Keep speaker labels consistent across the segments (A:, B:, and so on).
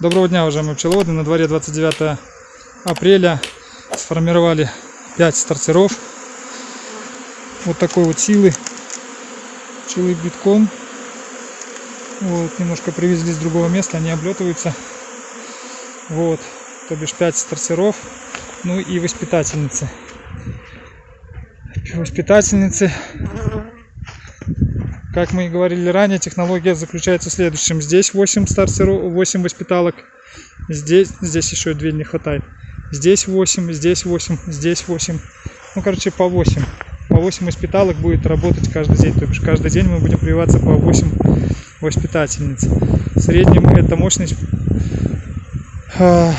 A: Доброго дня, уважаемые пчеловоды. На дворе 29 апреля сформировали 5 стартеров. Вот такой вот силы. Пчелы битком. Вот, немножко привезли с другого места, они облетываются. Вот, то бишь 5 стартеров. Ну и воспитательницы. Воспитательницы как мы и говорили ранее, технология заключается в следующем. Здесь 8 стартеров, 8 воспиталок. Здесь, здесь еще 2 не хватает. Здесь 8, здесь 8, здесь 8. Ну, короче, по 8. По 8 воспиталок будет работать каждый день. То бишь, каждый день мы будем прививаться по 8 воспитательниц. В среднем эта мощность э,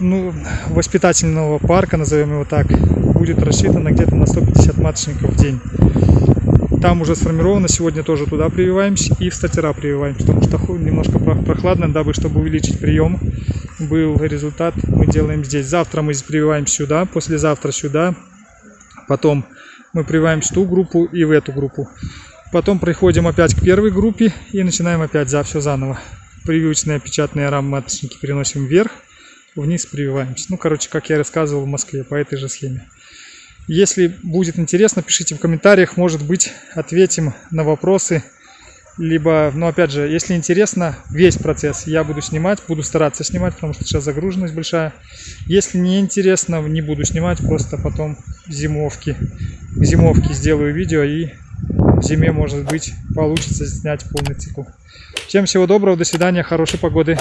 A: ну, воспитательного парка, назовем его так, будет рассчитана где-то на 150 маточников в день. Там уже сформировано, сегодня тоже туда прививаемся и в статера прививаемся, потому что немножко прохладно, дабы чтобы увеличить прием был результат, мы делаем здесь. Завтра мы прививаем сюда, послезавтра сюда, потом мы прививаем в ту группу и в эту группу. Потом приходим опять к первой группе и начинаем опять за все заново. Прививочные печатные рамы маточники переносим вверх, вниз прививаемся. Ну, короче, как я рассказывал в Москве, по этой же схеме. Если будет интересно, пишите в комментариях, может быть, ответим на вопросы. Либо, ну опять же, если интересно, весь процесс я буду снимать, буду стараться снимать, потому что сейчас загруженность большая. Если не интересно, не буду снимать, просто потом зимовки. К зимовке сделаю видео и в зиме, может быть, получится снять полный цикл. Всем всего доброго, до свидания, хорошей погоды.